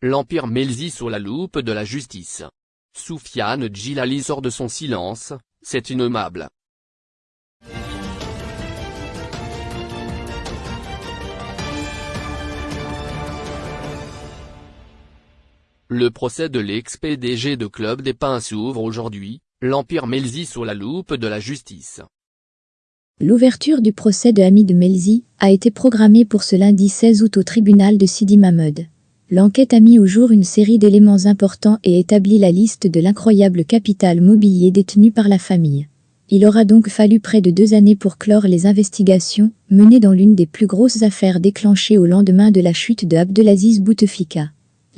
L'Empire Melzi sous la loupe de la justice. Soufiane Djilali sort de son silence, c'est innommable. Le procès de l'ex-PDG de Club des Pins s'ouvre aujourd'hui, l'Empire Melzi sous la loupe de la justice. L'ouverture du procès de Hamid Melzi a été programmée pour ce lundi 16 août au tribunal de Sidi Mahmoud. L'enquête a mis au jour une série d'éléments importants et établi la liste de l'incroyable capital mobilier détenu par la famille. Il aura donc fallu près de deux années pour clore les investigations, menées dans l'une des plus grosses affaires déclenchées au lendemain de la chute de Abdelaziz Bouteflika.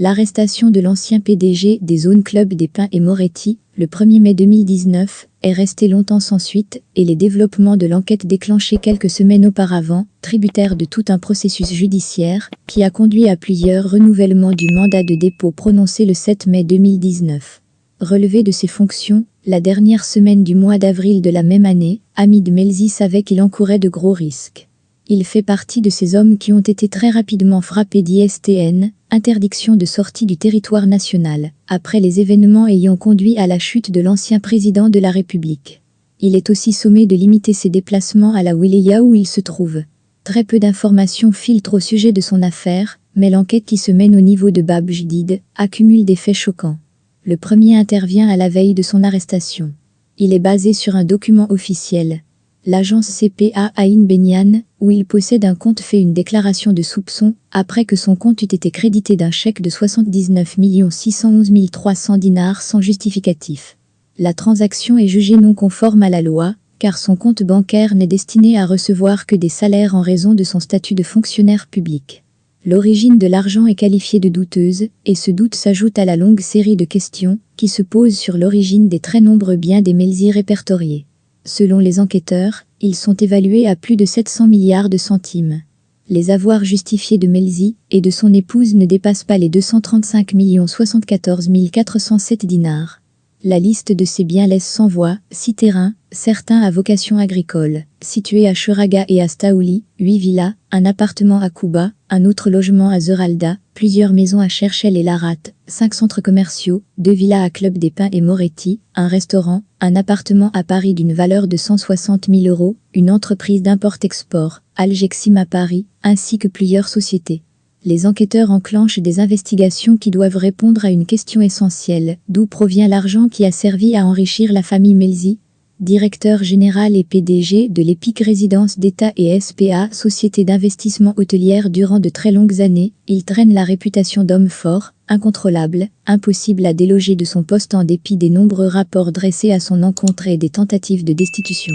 L'arrestation de l'ancien PDG des zones club des Pins et Moretti, le 1er mai 2019, est resté longtemps sans suite et les développements de l'enquête déclenchés quelques semaines auparavant, tributaires de tout un processus judiciaire, qui a conduit à plusieurs renouvellements du mandat de dépôt prononcé le 7 mai 2019. Relevé de ses fonctions, la dernière semaine du mois d'avril de la même année, Hamid Melzi savait qu'il encourait de gros risques. Il fait partie de ces hommes qui ont été très rapidement frappés d'ISTN, interdiction de sortie du territoire national, après les événements ayant conduit à la chute de l'ancien président de la République. Il est aussi sommé de limiter ses déplacements à la Wilaya où il se trouve. Très peu d'informations filtrent au sujet de son affaire, mais l'enquête qui se mène au niveau de Bab Jdid accumule des faits choquants. Le premier intervient à la veille de son arrestation. Il est basé sur un document officiel, l'agence CPA Aïn Benyan, où il possède un compte fait une déclaration de soupçon, après que son compte eût été crédité d'un chèque de 79 611 300 dinars sans justificatif. La transaction est jugée non conforme à la loi, car son compte bancaire n'est destiné à recevoir que des salaires en raison de son statut de fonctionnaire public. L'origine de l'argent est qualifiée de douteuse, et ce doute s'ajoute à la longue série de questions qui se posent sur l'origine des très nombreux biens des Melzi répertoriés. Selon les enquêteurs, ils sont évalués à plus de 700 milliards de centimes. Les avoirs justifiés de Melzi et de son épouse ne dépassent pas les 235 74 407 dinars. La liste de ces biens laisse sans voix, six terrains, certains à vocation agricole, situés à Churaga et à Staouli, huit villas, un appartement à Kuba, un autre logement à Zeralda, plusieurs maisons à Cherchel et Larat, cinq centres commerciaux, deux villas à Club des Pins et Moretti, un restaurant, un appartement à Paris d'une valeur de 160 000 euros, une entreprise d'import-export, Algexim à Paris, ainsi que plusieurs sociétés. Les enquêteurs enclenchent des investigations qui doivent répondre à une question essentielle, d'où provient l'argent qui a servi à enrichir la famille Melzi directeur général et PDG de l'EPIC Résidence d'État et SPA, société d'investissement hôtelière durant de très longues années, il traîne la réputation d'homme fort, incontrôlable, impossible à déloger de son poste en dépit des nombreux rapports dressés à son encontre et des tentatives de destitution.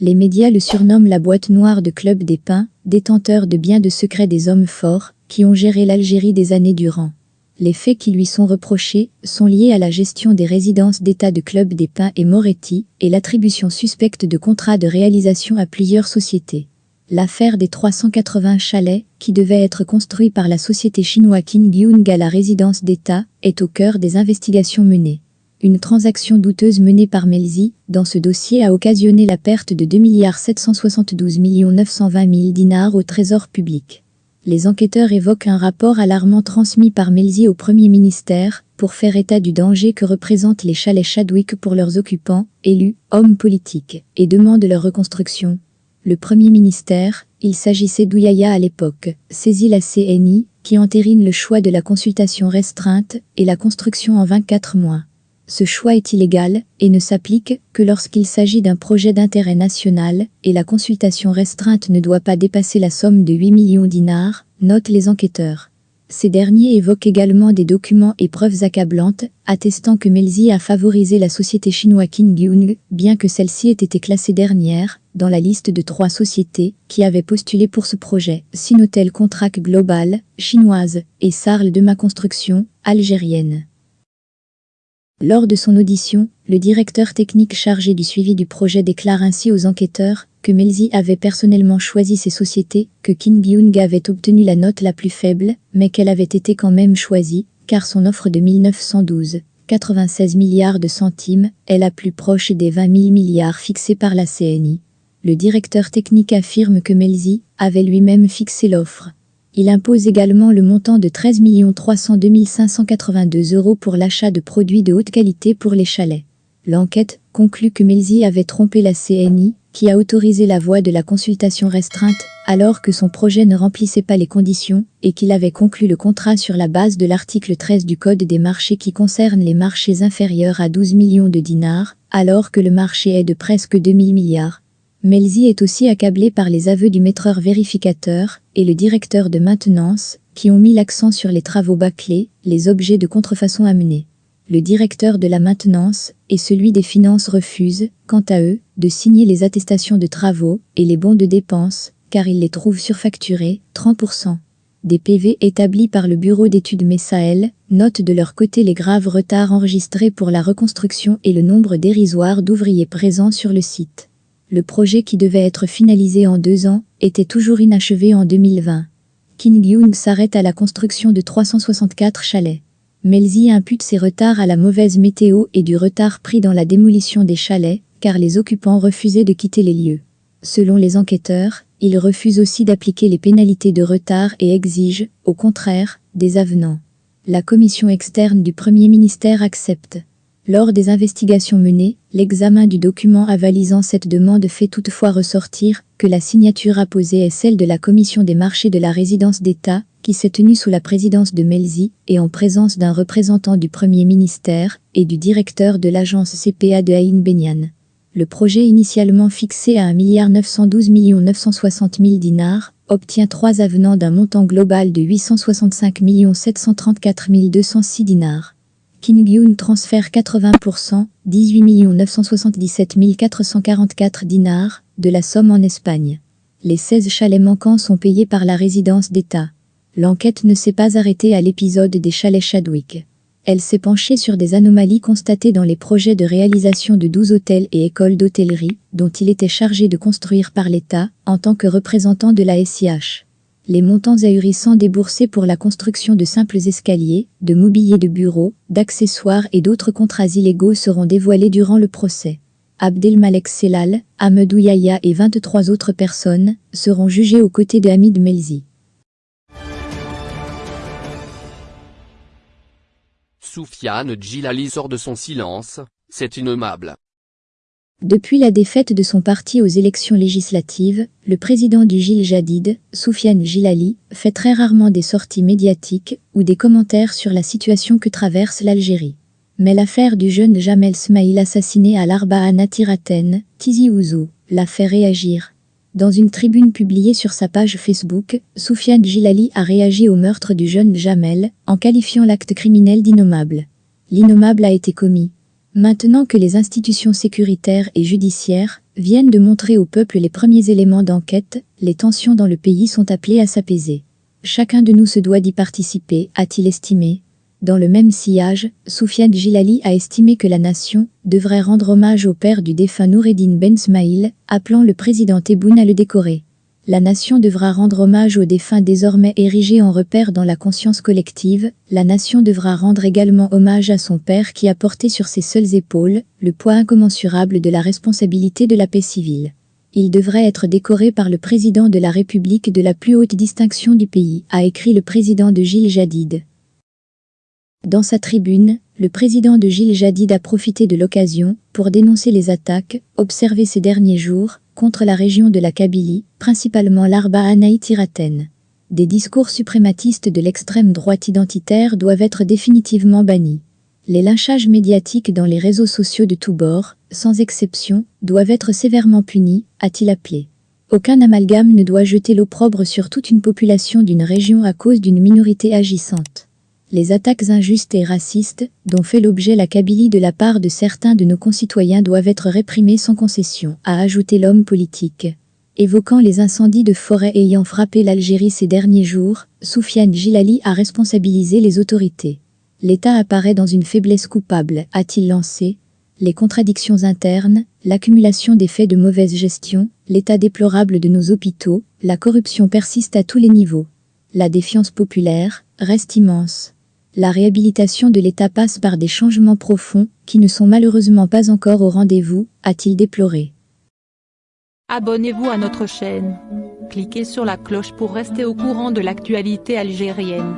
Les médias le surnomment la boîte noire de Club des Pins, détenteur de biens de secret des hommes forts, qui ont géré l'Algérie des années durant. Les faits qui lui sont reprochés sont liés à la gestion des résidences d'État de Club des Pins et Moretti et l'attribution suspecte de contrats de réalisation à plusieurs sociétés. L'affaire des 380 chalets, qui devaient être construits par la société chinoise Qingyung à la résidence d'État, est au cœur des investigations menées. Une transaction douteuse menée par Melzi, dans ce dossier a occasionné la perte de 2 772 920 000 dinars au trésor public les enquêteurs évoquent un rapport alarmant transmis par Melzi au Premier ministère pour faire état du danger que représentent les chalets Chadwick pour leurs occupants, élus, hommes politiques, et demandent leur reconstruction. Le Premier ministère, il s'agissait d'Ouyaya à l'époque, saisit la CNI, qui entérine le choix de la consultation restreinte et la construction en 24 mois. Ce choix est illégal et ne s'applique que lorsqu'il s'agit d'un projet d'intérêt national et la consultation restreinte ne doit pas dépasser la somme de 8 millions dinars, notent les enquêteurs. Ces derniers évoquent également des documents et preuves accablantes, attestant que Melzi a favorisé la société chinoise Qingyung, bien que celle-ci ait été classée dernière, dans la liste de trois sociétés qui avaient postulé pour ce projet, Sinotel Contract Global, chinoise, et Sarl de ma construction, algérienne. Lors de son audition, le directeur technique chargé du suivi du projet déclare ainsi aux enquêteurs que Melzi avait personnellement choisi ces sociétés, que Kim Byung avait obtenu la note la plus faible, mais qu'elle avait été quand même choisie, car son offre de 1912, 96 milliards de centimes, est la plus proche des 20 000 milliards fixés par la CNI. Le directeur technique affirme que Melzi avait lui-même fixé l'offre. Il impose également le montant de 13 302 582 euros pour l'achat de produits de haute qualité pour les chalets. L'enquête conclut que Melzi avait trompé la CNI, qui a autorisé la voie de la consultation restreinte, alors que son projet ne remplissait pas les conditions, et qu'il avait conclu le contrat sur la base de l'article 13 du Code des marchés qui concerne les marchés inférieurs à 12 millions de dinars, alors que le marché est de presque 2000 milliards. Melzi est aussi accablé par les aveux du maîtreur vérificateur et le directeur de maintenance, qui ont mis l'accent sur les travaux bâclés, les objets de contrefaçon amenés. Le directeur de la maintenance et celui des finances refusent, quant à eux, de signer les attestations de travaux et les bons de dépenses, car ils les trouvent surfacturés, 30%. Des PV établis par le bureau d'études Messaël notent de leur côté les graves retards enregistrés pour la reconstruction et le nombre dérisoire d'ouvriers présents sur le site. Le projet qui devait être finalisé en deux ans était toujours inachevé en 2020. King Young s'arrête à la construction de 364 chalets. Melzi impute ces retards à la mauvaise météo et du retard pris dans la démolition des chalets, car les occupants refusaient de quitter les lieux. Selon les enquêteurs, ils refusent aussi d'appliquer les pénalités de retard et exigent, au contraire, des avenants. La commission externe du Premier ministère accepte. Lors des investigations menées, l'examen du document avalisant cette demande fait toutefois ressortir que la signature apposée est celle de la commission des marchés de la résidence d'État, qui s'est tenue sous la présidence de Melzi et en présence d'un représentant du Premier ministère et du directeur de l'agence CPA de Aïn Benyan. Le projet initialement fixé à 1 912 960 000 dinars obtient trois avenants d'un montant global de 865 734 206 dinars. Kim Gyun transfère 80%, 18 977 444 dinars, de la somme en Espagne. Les 16 chalets manquants sont payés par la résidence d'État. L'enquête ne s'est pas arrêtée à l'épisode des chalets Chadwick. Elle s'est penchée sur des anomalies constatées dans les projets de réalisation de 12 hôtels et écoles d'hôtellerie, dont il était chargé de construire par l'État, en tant que représentant de la SIH. Les montants ahurissants déboursés pour la construction de simples escaliers, de mobilier de bureau, d'accessoires et d'autres contrats illégaux seront dévoilés durant le procès. Abdelmalek Selal, Ahmedou Yahya et 23 autres personnes seront jugées aux côtés de Hamid Melzi. Soufiane Djilali sort de son silence, c'est innommable. Depuis la défaite de son parti aux élections législatives, le président du Gil Jadid, Soufiane Djilali, fait très rarement des sorties médiatiques ou des commentaires sur la situation que traverse l'Algérie. Mais l'affaire du jeune Jamel Smaïl assassiné à l'Arba'a Natiraten, Tizi Ouzou, l'a fait réagir. Dans une tribune publiée sur sa page Facebook, Soufiane Gilali a réagi au meurtre du jeune Jamel, en qualifiant l'acte criminel d'innommable. L'innommable a été commis. Maintenant que les institutions sécuritaires et judiciaires viennent de montrer au peuple les premiers éléments d'enquête, les tensions dans le pays sont appelées à s'apaiser. Chacun de nous se doit d'y participer, a-t-il estimé, dans le même sillage, Soufiane Gilali a estimé que la nation devrait rendre hommage au père du défunt Noureddin Ben Smaïl, appelant le président Tebboune à le décorer. La nation devra rendre hommage au défunt désormais érigé en repère dans la conscience collective, la nation devra rendre également hommage à son père qui a porté sur ses seules épaules le poids incommensurable de la responsabilité de la paix civile. Il devrait être décoré par le président de la République de la plus haute distinction du pays, a écrit le président de Gilles Jadid. Dans sa tribune, le président de Gilles Jadid a profité de l'occasion pour dénoncer les attaques observées ces derniers jours contre la région de la Kabylie, principalement l'Arba Anaïtiraten. Des discours suprématistes de l'extrême droite identitaire doivent être définitivement bannis. Les lynchages médiatiques dans les réseaux sociaux de tous bords, sans exception, doivent être sévèrement punis, a-t-il appelé. Aucun amalgame ne doit jeter l'opprobre sur toute une population d'une région à cause d'une minorité agissante les attaques injustes et racistes, dont fait l'objet la Kabylie de la part de certains de nos concitoyens doivent être réprimées sans concession, a ajouté l'homme politique. Évoquant les incendies de forêt ayant frappé l'Algérie ces derniers jours, Soufiane Gilali a responsabilisé les autorités. L'État apparaît dans une faiblesse coupable, a-t-il lancé. Les contradictions internes, l'accumulation des faits de mauvaise gestion, l'état déplorable de nos hôpitaux, la corruption persiste à tous les niveaux. La défiance populaire reste immense. La réhabilitation de l'État passe par des changements profonds qui ne sont malheureusement pas encore au rendez-vous, a-t-il déploré. Abonnez-vous à notre chaîne. Cliquez sur la cloche pour rester au courant de l'actualité algérienne.